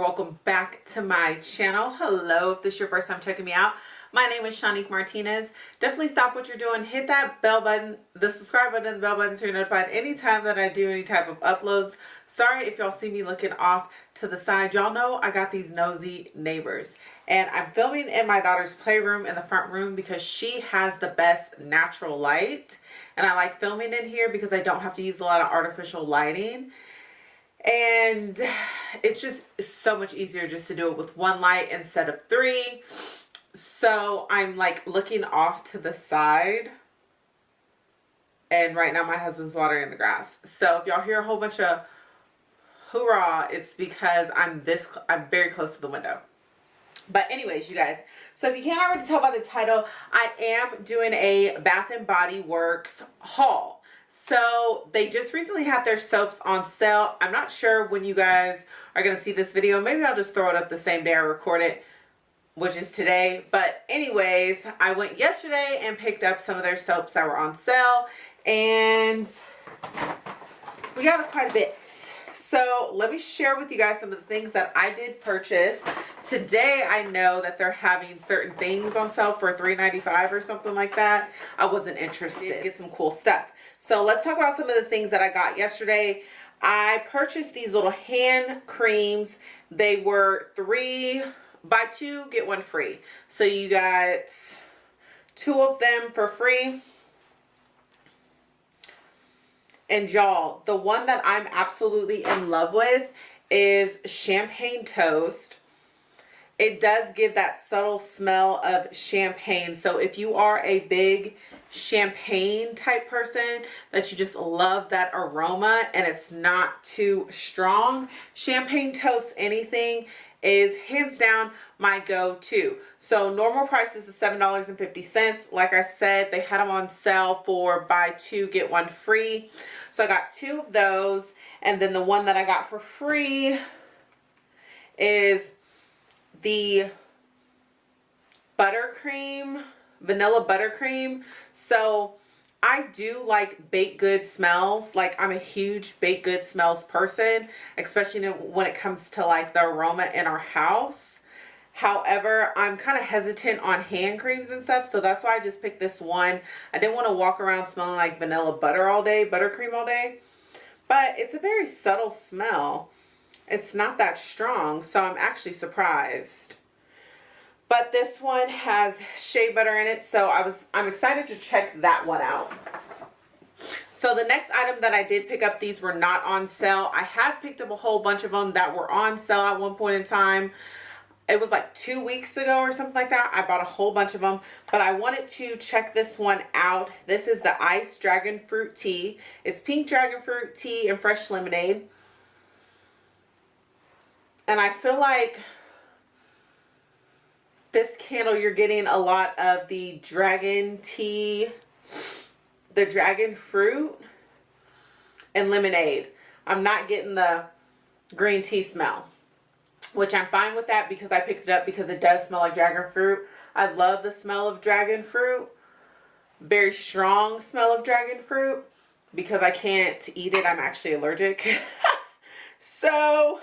welcome back to my channel. Hello if this is your first time checking me out my name is Shanique Martinez. Definitely stop what you're doing. Hit that bell button the subscribe button the bell button so you're notified anytime that I do any type of uploads. Sorry if y'all see me looking off to the side. Y'all know I got these nosy neighbors and I'm filming in my daughter's playroom in the front room because she has the best natural light and I like filming in here because I don't have to use a lot of artificial lighting and it's just so much easier just to do it with one light instead of three. So i'm like looking off to the side. And right now my husband's watering the grass. So if y'all hear a whole bunch of hoorah it's because i'm this i'm very close to the window. But anyways you guys so if you can't already tell by the title i am doing a bath and body works haul so they just recently had their soaps on sale. I'm not sure when you guys are going to see this video. Maybe I'll just throw it up the same day I record it, which is today. But anyways, I went yesterday and picked up some of their soaps that were on sale. And we got quite a bit. So let me share with you guys some of the things that I did purchase. Today I know that they're having certain things on sale for $3.95 or something like that. I wasn't interested. Get some cool stuff. So let's talk about some of the things that I got yesterday. I purchased these little hand creams. They were three, buy two, get one free. So you got two of them for free. And y'all, the one that I'm absolutely in love with is Champagne Toast. It does give that subtle smell of champagne. So if you are a big champagne type person that you just love that aroma and it's not too strong champagne toast anything is hands down my go-to. So normal price is seven dollars and fifty cents. Like i said they had them on sale for buy two get one free. So i got two of those and then the one that i got for free is the buttercream vanilla buttercream. So I do like baked good smells. Like I'm a huge baked good smells person, especially when it comes to like the aroma in our house. However, I'm kind of hesitant on hand creams and stuff. So that's why I just picked this one. I didn't want to walk around smelling like vanilla butter all day, buttercream all day. But it's a very subtle smell. It's not that strong. So I'm actually surprised but this one has shea butter in it so i was i'm excited to check that one out. So the next item that i did pick up these were not on sale. I have picked up a whole bunch of them that were on sale at one point in time. It was like two weeks ago or something like that. I bought a whole bunch of them but i wanted to check this one out. This is the ice dragon fruit tea. It's pink dragon fruit tea and fresh lemonade. And i feel like this candle you're getting a lot of the dragon tea the dragon fruit and lemonade. I'm not getting the green tea smell which i'm fine with that because i picked it up because it does smell like dragon fruit. I love the smell of dragon fruit. Very strong smell of dragon fruit. Because i can't eat it i'm actually allergic. So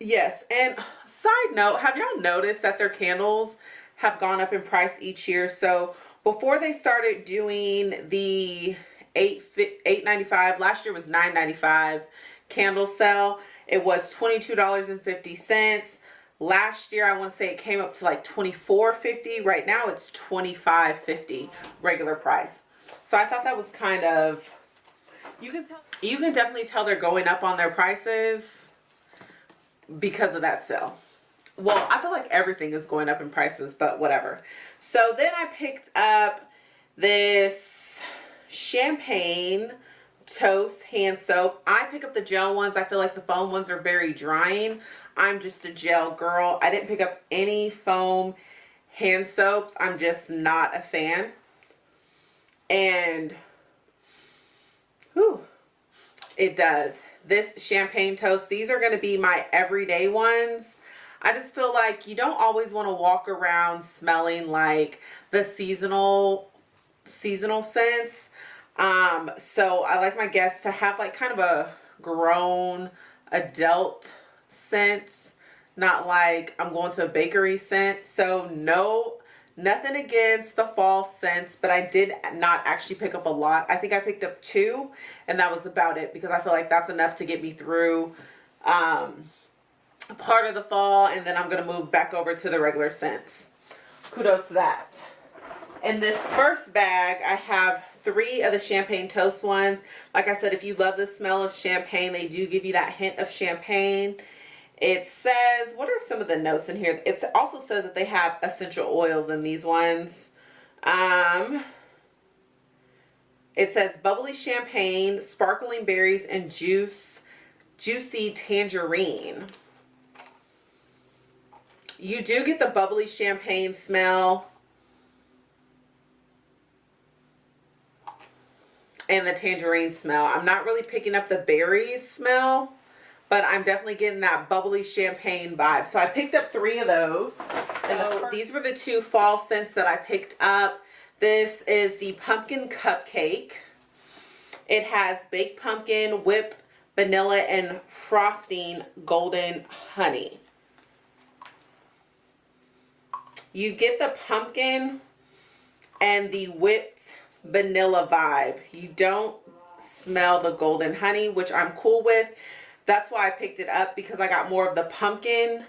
yes and side note have y'all noticed that their candles have gone up in price each year? So before they started doing the 8 8.95 last year was 9.95 candle sale. It was $22.50 last year i want to say it came up to like 24.50 right now it's 25.50 regular price. So i thought that was kind of you can tell. you can definitely tell they're going up on their prices because of that sale well i feel like everything is going up in prices but whatever. So then i picked up this champagne toast hand soap. I pick up the gel ones. I feel like the foam ones are very drying. I'm just a gel girl. I didn't pick up any foam hand soaps. I'm just not a fan. And whew, it does. This champagne toast these are going to be my everyday ones I just feel like you don't always want to walk around smelling like the seasonal seasonal scents um so I like my guests to have like kind of a grown adult scent, not like I'm going to a bakery scent. So no, nothing against the fall scents, but I did not actually pick up a lot. I think I picked up two and that was about it because I feel like that's enough to get me through um, part of the fall and then I'm going to move back over to the regular scents. Kudos to that. In this first bag, I have three of the champagne toast ones. Like I said, if you love the smell of champagne, they do give you that hint of champagne. It says, what are some of the notes in here? It also says that they have essential oils in these ones. Um, it says bubbly champagne, sparkling berries, and juice, juicy tangerine. You do get the bubbly champagne smell and the tangerine smell. I'm not really picking up the berries smell, but I'm definitely getting that bubbly champagne vibe. So I picked up three of those. And oh. so these were the two fall scents that I picked up. This is the pumpkin cupcake. It has baked pumpkin, whipped vanilla, and frosting golden honey. You get the pumpkin and the whipped vanilla vibe. You don't smell the golden honey, which I'm cool with. That's why I picked it up because I got more of the pumpkin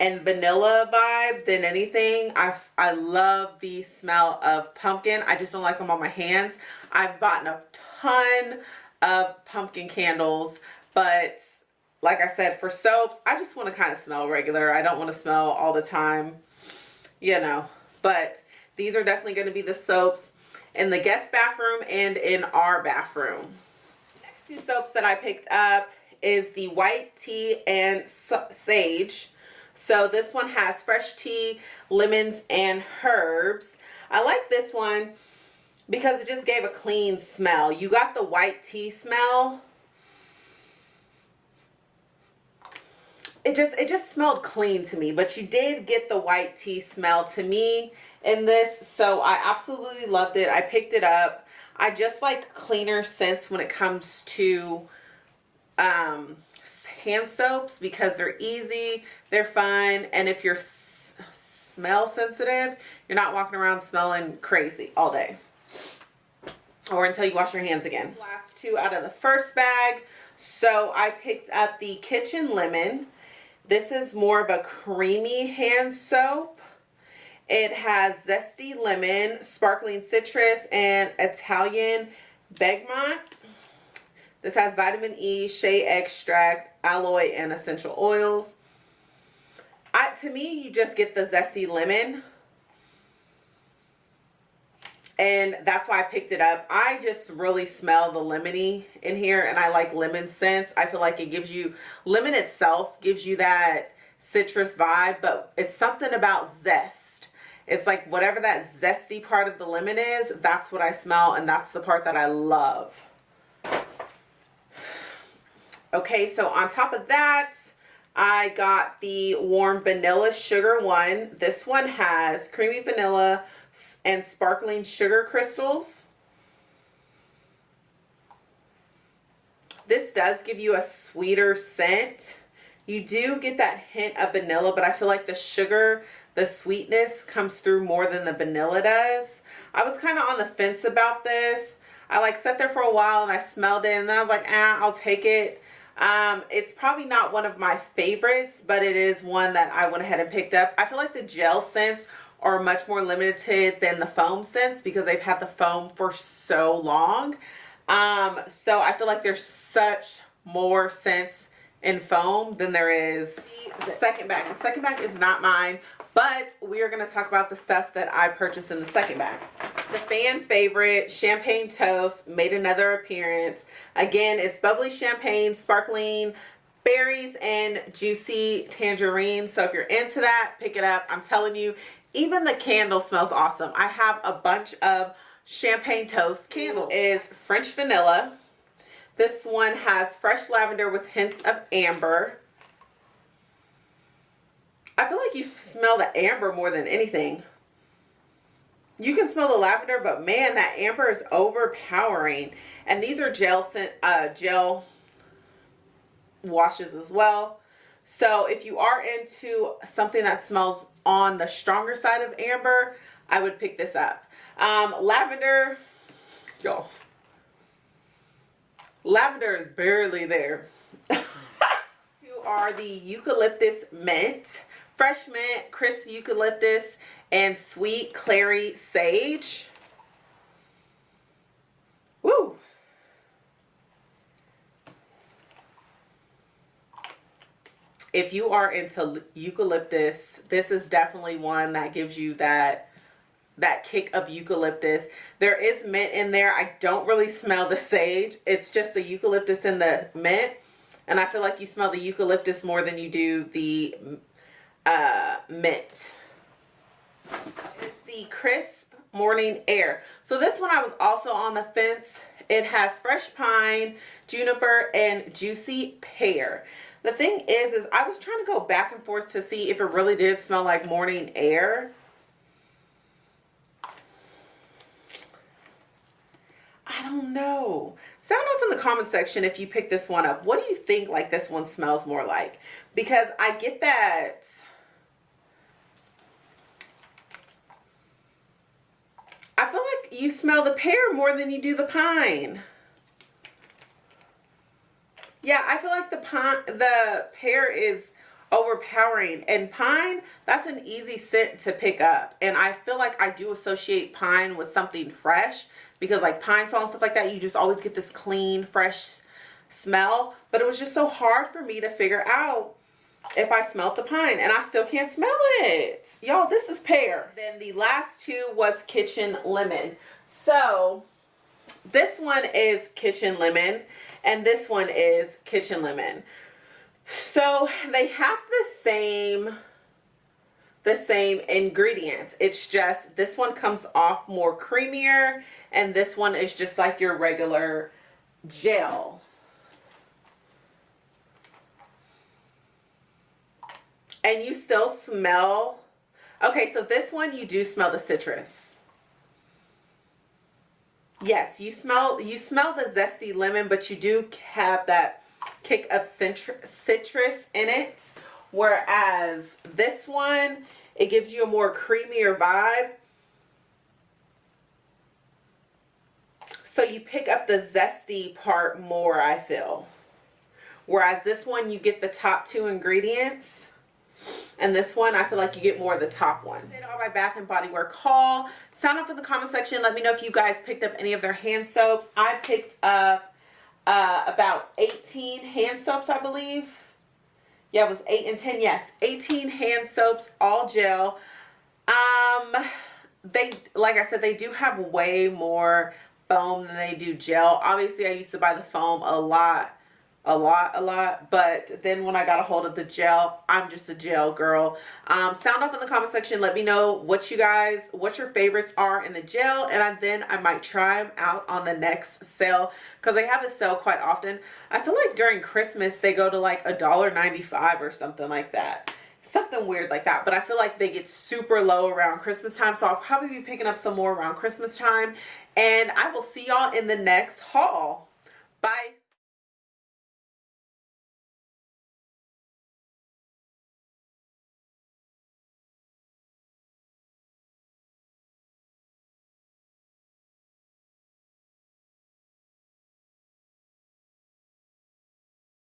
and vanilla vibe than anything. I, I love the smell of pumpkin. I just don't like them on my hands. I've bought a ton of pumpkin candles, but like I said, for soaps, I just want to kind of smell regular. I don't want to smell all the time, you know, but these are definitely going to be the soaps in the guest bathroom and in our bathroom. Next two soaps that I picked up is the white tea and sage. So this one has fresh tea, lemons, and herbs. I like this one because it just gave a clean smell. You got the white tea smell. It just it just smelled clean to me, but you did get the white tea smell to me in this. So I absolutely loved it. I picked it up. I just like cleaner scents when it comes to um, hand soaps because they're easy, they're fun, and if you're smell sensitive, you're not walking around smelling crazy all day or until you wash your hands again. Last two out of the first bag. So I picked up the Kitchen Lemon. This is more of a creamy hand soap. It has zesty lemon, sparkling citrus, and Italian bergamot. This has vitamin E, shea extract, aloe, and essential oils. I, to me, you just get the zesty lemon. And that's why I picked it up. I just really smell the lemony in here and I like lemon scents. I feel like it gives you, lemon itself gives you that citrus vibe, but it's something about zest. It's like whatever that zesty part of the lemon is, that's what I smell and that's the part that I love. Okay, so on top of that, I got the warm vanilla sugar one. This one has creamy vanilla and sparkling sugar crystals. This does give you a sweeter scent. You do get that hint of vanilla, but I feel like the sugar, the sweetness comes through more than the vanilla does. I was kind of on the fence about this. I like sat there for a while and I smelled it and then I was like, ah, I'll take it. Um, it's probably not one of my favorites, but it is one that I went ahead and picked up. I feel like the gel scents are much more limited than the foam scents because they've had the foam for so long. Um, so I feel like there's such more scents in foam than there is the second bag. The second bag is not mine, but we are going to talk about the stuff that I purchased in the second bag. The fan favorite champagne toast made another appearance. Again, it's bubbly champagne, sparkling berries, and juicy tangerine. So if you're into that, pick it up. I'm telling you, even the candle smells awesome. I have a bunch of champagne toast. Candle is French vanilla. This one has fresh lavender with hints of amber. I feel like you smell the amber more than anything. You can smell the lavender, but man, that amber is overpowering. And these are gel scent, uh, gel washes as well. So if you are into something that smells on the stronger side of amber, I would pick this up. Um, lavender, y'all, lavender is barely there. you are the eucalyptus mint, fresh mint, crisp eucalyptus, and sweet clary sage. If you are into eucalyptus, this is definitely one that gives you that that kick of eucalyptus. There is mint in there. I don't really smell the sage. It's just the eucalyptus and the mint. And I feel like you smell the eucalyptus more than you do the uh, mint. It's the crisp morning air. So this one I was also on the fence. It has fresh pine, juniper, and juicy pear. The thing is, is I was trying to go back and forth to see if it really did smell like morning air. I don't know. Sound off in the comment section if you pick this one up. What do you think like this one smells more like? Because I get that I feel like you smell the pear more than you do the pine. Yeah, I feel like the pine, the pear is overpowering and pine that's an easy scent to pick up and i feel like i do associate pine with something fresh because like Pine-Sol and stuff like that you just always get this clean fresh smell but it was just so hard for me to figure out if I smelled the pine and I still can't smell it. Y'all, this is pear. Then the last two was kitchen lemon. So this one is kitchen lemon and this one is kitchen lemon. So they have the same the same ingredients. It's just this one comes off more creamier and this one is just like your regular gel. and you still smell okay so this one you do smell the citrus yes you smell you smell the zesty lemon but you do have that kick of citrus in it. Whereas this one it gives you a more creamier vibe. So you pick up the zesty part more I feel. Whereas this one you get the top two ingredients and this one, I feel like you get more of the top one. All my Bath and Body Work haul. Sign up in the comment section. Let me know if you guys picked up any of their hand soaps. I picked up uh, about 18 hand soaps, I believe. Yeah, it was 8 and 10. Yes, 18 hand soaps, all gel. Um, they, like I said, they do have way more foam than they do gel. Obviously, I used to buy the foam a lot a lot a lot but then when i got a hold of the gel i'm just a gel girl. Um, sound off in the comment section. Let me know what you guys what your favorites are in the gel and I, then i might try them out on the next sale because they have a sale quite often. I feel like during christmas they go to like a dollar 95 or something like that. Something weird like that but i feel like they get super low around christmas time so i'll probably be picking up some more around christmas time and i will see y'all in the next haul. Bye